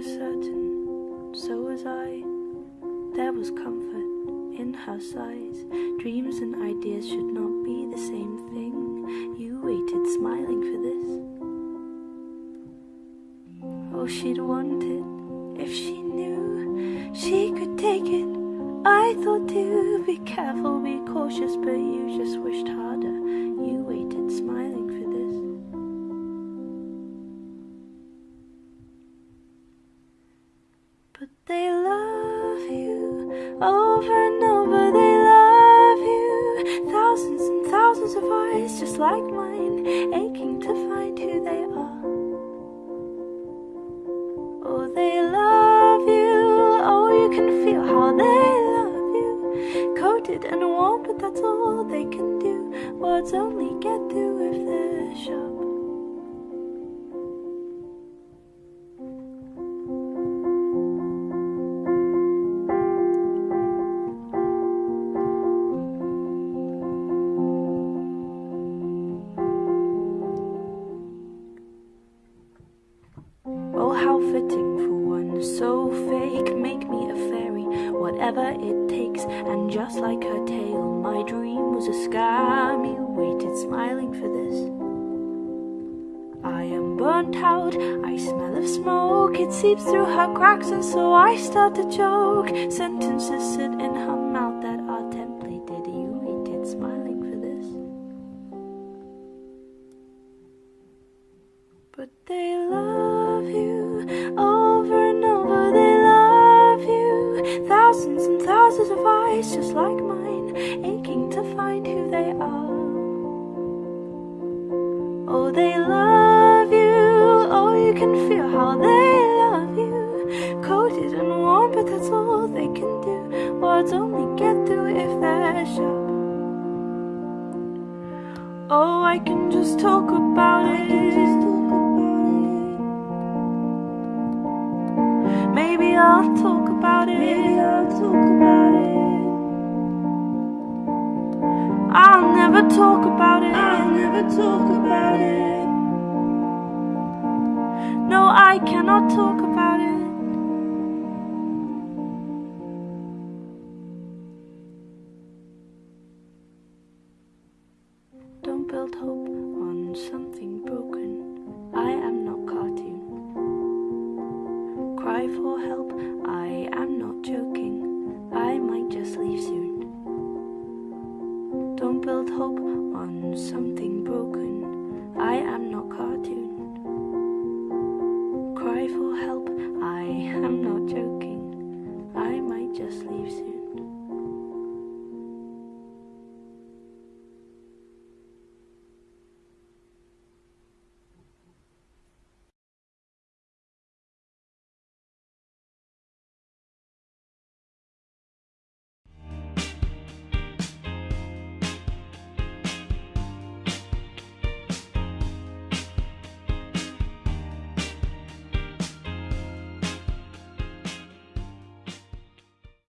was certain, so was I. There was comfort in her sighs. Dreams and ideas should not be the same thing. You waited smiling for this. Oh, she'd want it if she knew she could take it. I thought too. Over and over, they love you. Thousands and thousands of eyes just like mine, aching to find who they are. Oh, they love you, oh, you can feel how they love you. Coated and warm, but that's all they can do. Words only get through if they're sharp. Fitting for one so fake. Make me a fairy, whatever it takes. And just like her tale, my dream was a scam. You waited smiling for this. I am burnt out, I smell of smoke. It seeps through her cracks, and so I start to choke. Sentences sit in her mouth that are templated. You waited smiling for this. But they love just like mine, aching to find who they are. Oh, they love you, oh, you can feel how they love you. Coated and warm, but that's all they can do. Words only get through if they're sharp. Oh, I can just talk about it. Talk about it. I'll never talk about it. No, I cannot talk about it. Don't build hope on something broken. I am not cartoon. Cry for help, I am hope on something broken. I am not cartoon.